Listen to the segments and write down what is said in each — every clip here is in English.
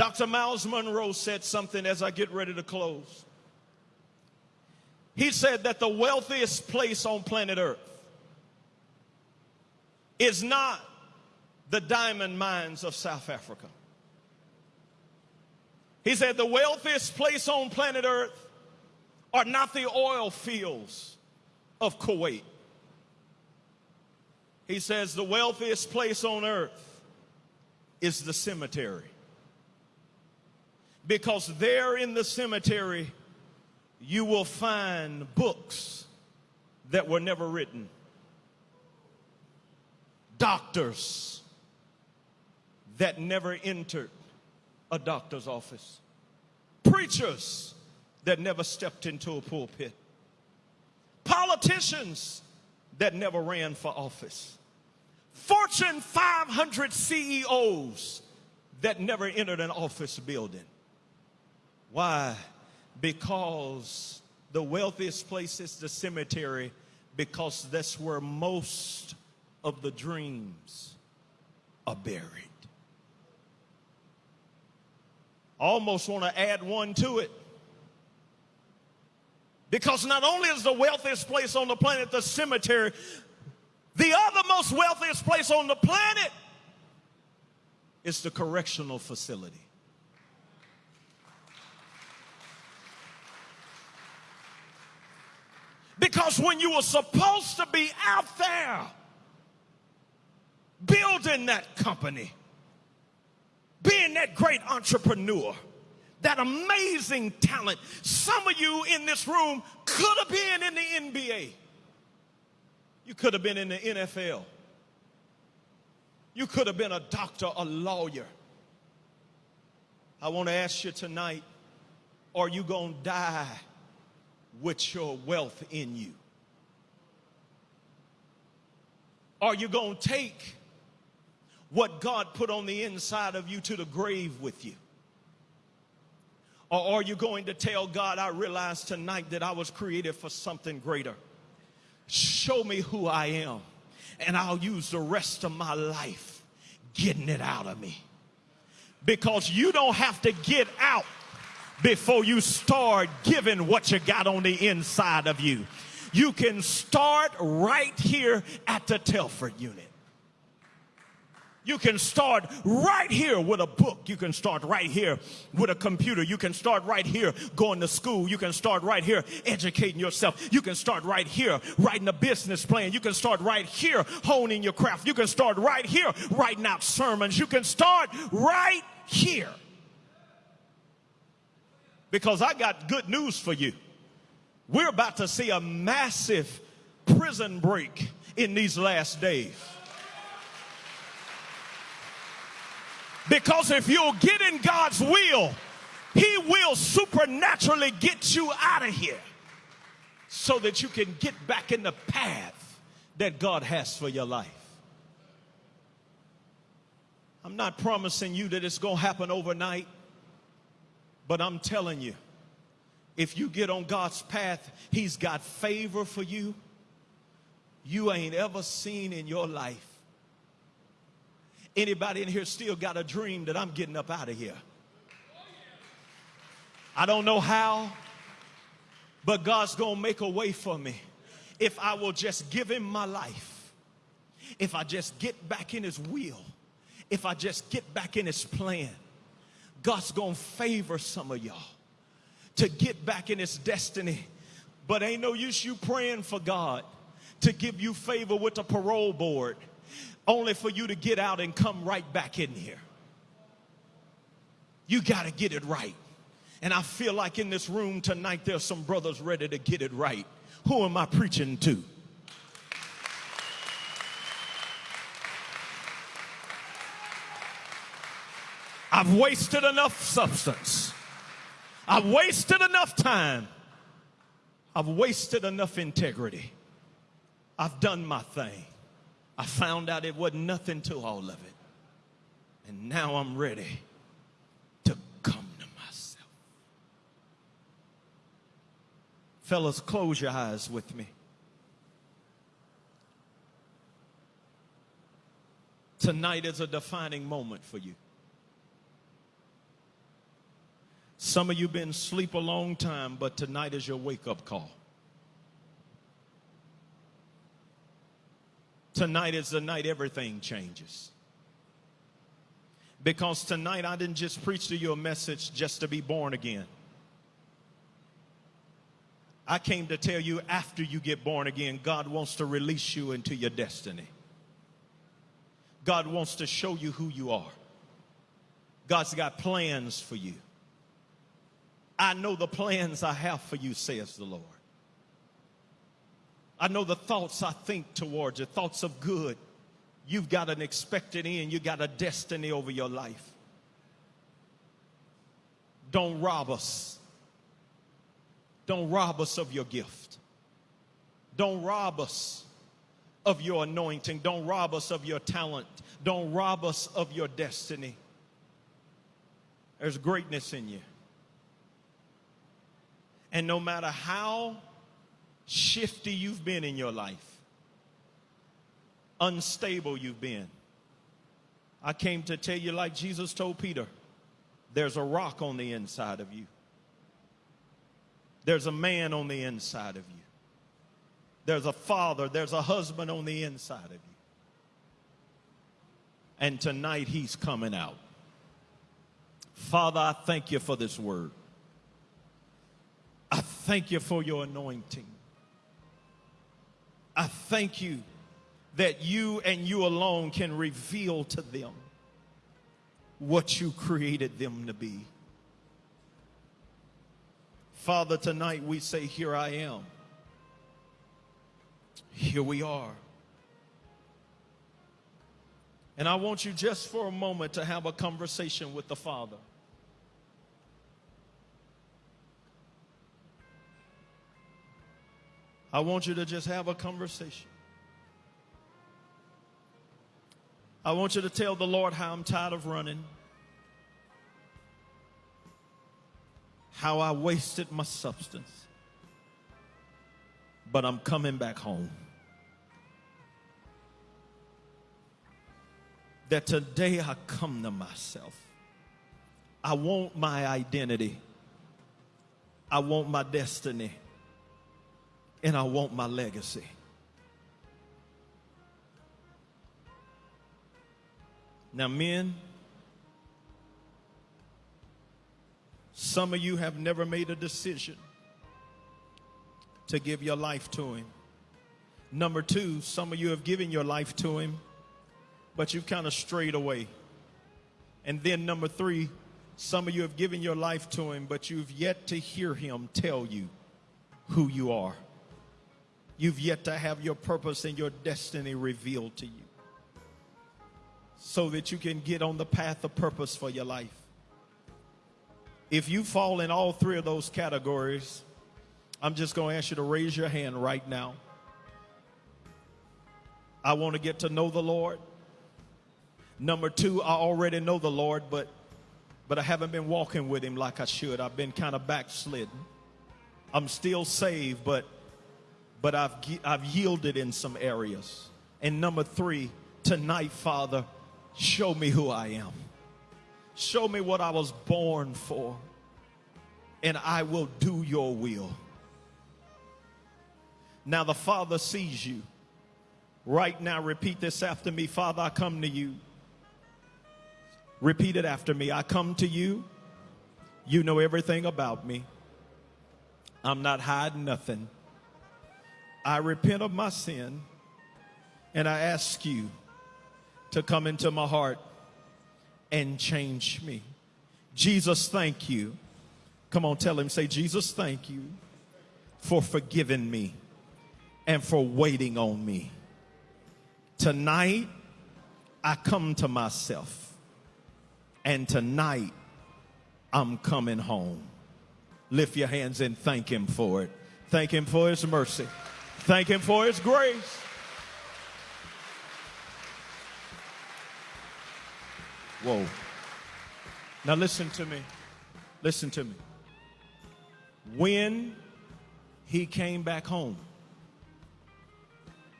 Dr. Myles Munroe said something as I get ready to close. He said that the wealthiest place on planet Earth is not the diamond mines of South Africa. He said the wealthiest place on planet Earth are not the oil fields of Kuwait. He says the wealthiest place on earth is the cemetery. Because there in the cemetery, you will find books that were never written, doctors that never entered a doctor's office, preachers that never stepped into a pulpit, politicians that never ran for office, Fortune 500 CEOs that never entered an office building. Why? Because the wealthiest place is the cemetery because that's where most of the dreams are buried. I almost want to add one to it. Because not only is the wealthiest place on the planet the cemetery, the other most wealthiest place on the planet is the correctional facility. Because when you were supposed to be out there building that company, being that great entrepreneur, that amazing talent, some of you in this room could have been in the NBA. You could have been in the NFL. You could have been a doctor, a lawyer. I want to ask you tonight are you going to die with your wealth in you? Are you going to take what God put on the inside of you to the grave with you? Or are you going to tell God, I realize tonight that I was created for something greater? Show me who I am, and I'll use the rest of my life getting it out of me. Because you don't have to get out before you start giving what you got on the inside of you. You can start right here at the Telford unit. You can start right here with a book. You can start right here with a computer. You can start right here going to school. You can start right here educating yourself. You can start right here writing a business plan. You can start right here honing your craft. You can start right here writing out sermons. You can start right here. Because I got good news for you. We're about to see a massive prison break in these last days. Because if you'll get in God's will, He will supernaturally get you out of here so that you can get back in the path that God has for your life. I'm not promising you that it's going to happen overnight, but I'm telling you, if you get on God's path, He's got favor for you you ain't ever seen in your life. Anybody in here still got a dream that I'm getting up out of here? I don't know how, but God's to make a way for me if I will just give him my life. If I just get back in his will. If I just get back in his plan. God's to favor some of y'all to get back in his destiny. But ain't no use you praying for God to give you favor with the parole board only for you to get out and come right back in here. You got to get it right. And I feel like in this room tonight, there's some brothers ready to get it right. Who am I preaching to? I've wasted enough substance. I've wasted enough time. I've wasted enough integrity. I've done my thing. I found out it wasn't nothing to all of it. And now I'm ready to come to myself. Fellas, close your eyes with me. Tonight is a defining moment for you. Some of you been asleep a long time, but tonight is your wake up call. Tonight is the night everything changes. Because tonight I didn't just preach to you a message just to be born again. I came to tell you after you get born again, God wants to release you into your destiny. God wants to show you who you are. God's got plans for you. I know the plans I have for you, says the Lord. I know the thoughts I think towards you, thoughts of good. You've got an expected end, you got a destiny over your life. Don't rob us don't rob us of your gift. Don't rob us of your anointing. Don't rob us of your talent. Don't rob us of your destiny. There's greatness in you. And no matter how shifty you've been in your life, unstable you've been, I came to tell you, like Jesus told Peter, there's a rock on the inside of you. There's a man on the inside of you. There's a father, there's a husband on the inside of you. And tonight he's coming out. Father, I thank you for this word. Thank you for your anointing. I thank you that you and you alone can reveal to them what you created them to be. Father, tonight we say, Here I am. Here we are. And I want you just for a moment to have a conversation with the Father. I want you to just have a conversation. I want you to tell the Lord how I'm tired of running. how I wasted my substance. But I'm coming back home. That today I come to myself. I want my identity. I want my destiny. And I want my legacy. Now, men, Some of you have never made a decision to give your life to Him. Number two, some of you have given your life to Him, but you've kind of strayed away. And then number three, some of you have given your life to Him, but you've yet to hear Him tell you who you are. You've yet to have your purpose and your destiny revealed to you so that you can get on the path of purpose for your life. If you fall in all three of those categories, I'm just going to ask you to raise your hand right now. I want to get to know the Lord. Number two, I already know the Lord, but but I haven't been walking with him like I should. I've been kind of backslidden. I'm still saved, but but I've I've yielded in some areas. And number three, tonight, Father, show me who I am. Show me what I was born for, and I will do your will. Now the Father sees you. Right now, repeat this after me Father, I come to you. Repeat it after me. I come to you. You know everything about me. I'm not hiding nothing. I repent of my sin and I ask you to come into my heart and change me. Jesus, thank you. Come on, tell him, say, Jesus, thank you for forgiving me and for waiting on me. Tonight, I come to myself, and tonight, I'm coming home. Lift your hands and thank him for it. Thank him for his mercy. Thank him for his grace. Whoa. Now listen to me. Listen to me. When he came back home,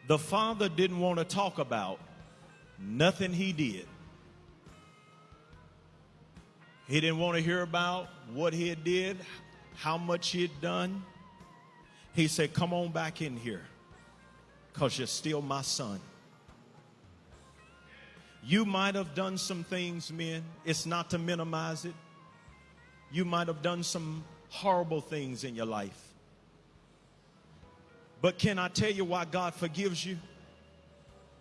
the father didn't want to talk about nothing he did. He didn't want to hear about what he had did, how much he had done. He said, Come on back in here, because you're still my son. You might have done some things, men. It's not to minimize it. You might have done some horrible things in your life. But can I tell you why God forgives you?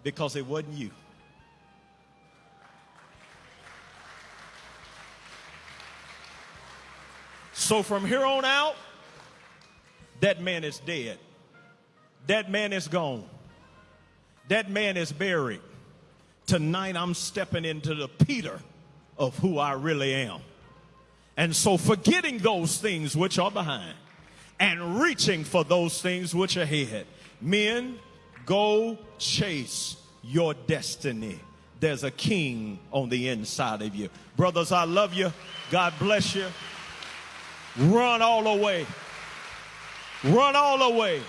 Because it wasn't you. So from here on out, that man is dead. That man is gone. That man is buried. Tonight I'm stepping into the Peter of who I really am. And so forgetting those things which are behind and reaching for those things which are ahead. Men, go chase your destiny. There's a king on the inside of you. Brothers, I love you. God bless you. Run all the way. Run all the way.